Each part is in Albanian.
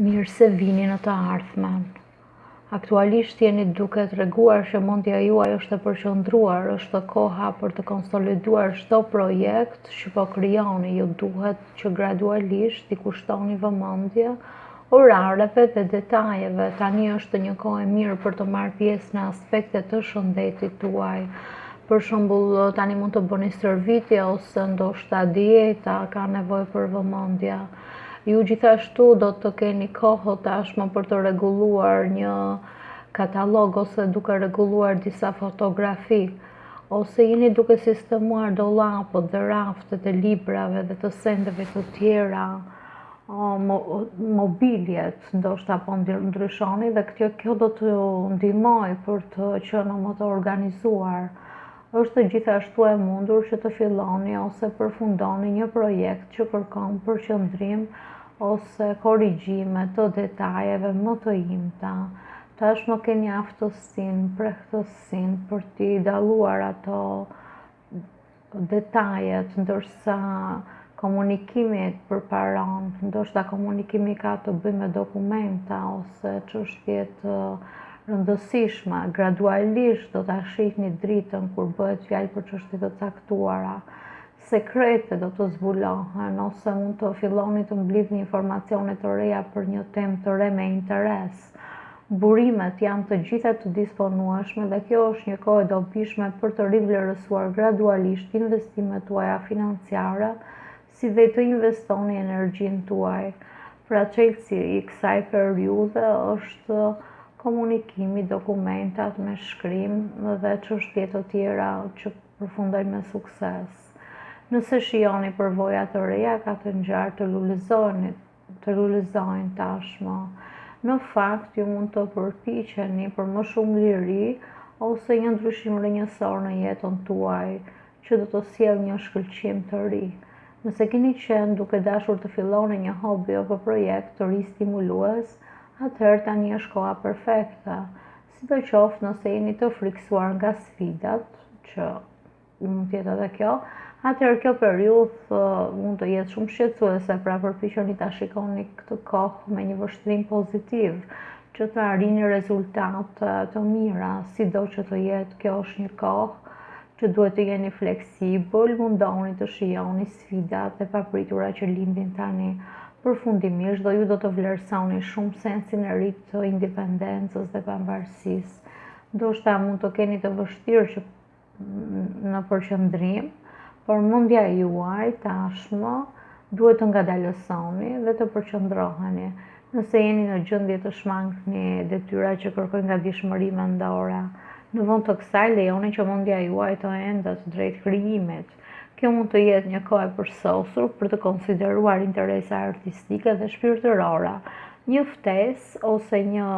Mirë se vini në të ardhmen. Aktualisht jeni duke treguar që mendja juaj është e përqendruar, është koha për të konsoliduar çdo projekt që po krijoni, ju duhet që gradualisht t'i kushtoni vëmendje, orareve dhe detajeve. Tani është një kohë e mirë për të marrë pjesë në aspekte të shëndetit tuaj. Për shëmbull, tani mund të bëni stërvitje ose ndoshta dieta ka nevojë për vëmendje. Ju gjithashtu do të keni kohë tashmë për të rregulluar një katalog ose duke rregulluar disa fotografi, ose jeni duke sistemuar dollapët dhe raftet e librave dhe të sendeve të tjera, mobiljet ndoshta po ndryshoni dhe kjo do t'ju ndihmojë për të qenë më të organizuar Është gjithashtu e mundur që të filloni ose përfundoni një projekt që kërkon përqendrim ose korrigjime të detajeve më të imta. Tashmë keni aftësinë, mprehtësinë për t'i dalluar ato detajet, ndërsa Komunikimi përparon, ndoshta komunikimi ka të bëjë me dokumenta ose çështje të rëndësishme. Gradualisht do ta shihni dritën kur bëhet fjalë për çështje të caktuara. Sekrete do të zbulohen ose mund të filloni të mblidhni informacione të reja për një temë të re me interes. Burimet janë të gjitha të disponueshme dhe kjo është një kohë e dobishme për të rivlerësuar gradualisht investimet tuaja financiare si dhe të investoni energjinë tuaj. Pra çelësi i kësaj periudhe është komunikimi, dokumentat me shkrim dhe çështje të tjera që përfundojnë me sukses. Nëse shijoni përvoja të reja ka të ngjarë të lulëzoni. të lulëzoni tashmë. Në fakt, ju mund të përpiqeni për më shumë liri ose një ndryshim rrënjësor në jetën tuaj, që do të sjellë një shkëlqim të ri. Nëse keni qenë duke dashur të filloni një hobi apo projekt të ri stimulues, atëherë tani është koha perfekte. Sidoqoftë, nëse jeni të frikësuar nga sfidat që mund të jetë edhe kjo, atëherë kjo periudhë mund të jetë shumë shqetësuese, pra përpiquni ta shikoni këtë kohë me një vështrim pozitiv, që të arrini rezultate të mira, sido që të jetë, kjo është një kohë që duhet të jeni fleksibël, mundohuni të shijoni sfidat e papritura që lindin tani. Përfundimisht, dhe ju do të vlerësoni shumë sensin e ri të independencës dhe pavarësisë. Ndoshta mund të keni të vështirë që në përqëndrim, por mendja juaj tashmë duhet të ngadalësoni dhe të përqëndroheni. Nëse jeni në gjendje të shmangni detyra që kërkojnë gatishmëri mendore, në vend të kësaj lejoni që mendja juaj të endet drejt krijimit. Kjo mund të jetë një kohë e përsosur për të konsideruar interesa artistike dhe shpirtërore, një ftesë ose një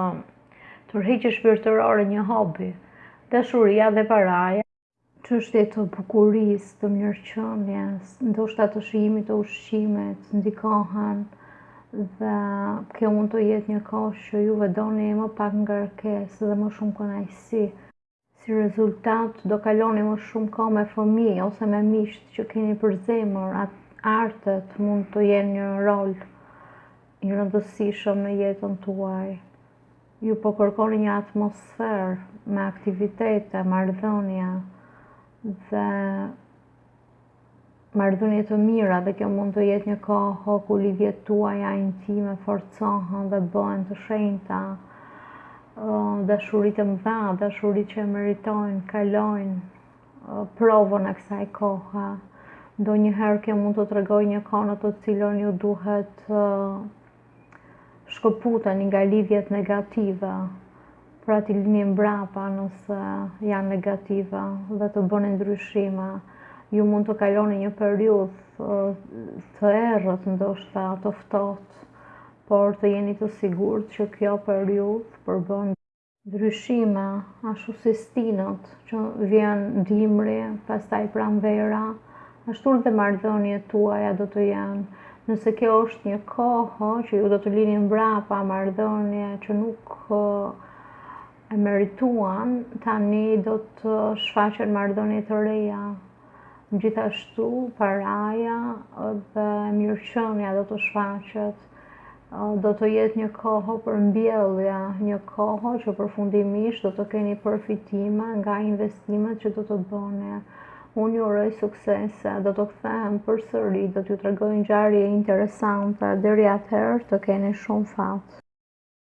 Tërheqje shpirtërore, një hobi, dashuria dhe paraja. Çështje të bukurisë, të mirëqenies, ndoshta të shijimit të ushqimit, ndikohen dhe kjo mund të jetë një kohë që ju do doni më pak ngarkesë dhe më shumë kënaqësi. Si rezultat, do kaloni më shumë kohë me fëmijë ose me miqtë që keni për zemër, artet mund të jenë një rol i rëndësishëm në jetën tuaj. Ju po kërkoni një atmosferë me aktivitete, marrëdhënia dhe Marrëdhënie të mira dhe kjo mund të jetë një kohë ku lidhjet tuaja intime forcohen dhe bëhen të shenjta. Dashuritë e mëdha, dashuritë që e meritojnë, kalojnë provën e kësaj kohe. Ndonjëherë kjo mund të tregojë një kohë në të cilën ju duhet shkëputeni nga lidhjet negative, pra t'i lini mbrapa nëse janë negative dhe të bëni ndryshime. Ju mund të kaloni një periudhë të errët, ndoshta të ftohtë, por të jeni të sigurt që kjo periudhë përbën ndryshime, ashtu si stinët që vjen dimri, pastaj pranvera, ashtu dhe marrëdhëniet tuaja do të jenë. Nëse kjo është një kohë që ju do të lini mbrapa marrëdhënie që nuk e merituan, tani do të shfaqen marrëdhënie të reja. Gjithashtu, paraja dhe mirëqënia do të shfaqet. Do të jetë një kohë për mbjellje, një kohë që përfundimisht do të keni përfitime nga investimet që do të bëni. Unë ju uroj suksese, do të kthehem përsëri, do t'ju tregoj ngjarje interesante, deri atëherë të keni shumë fat.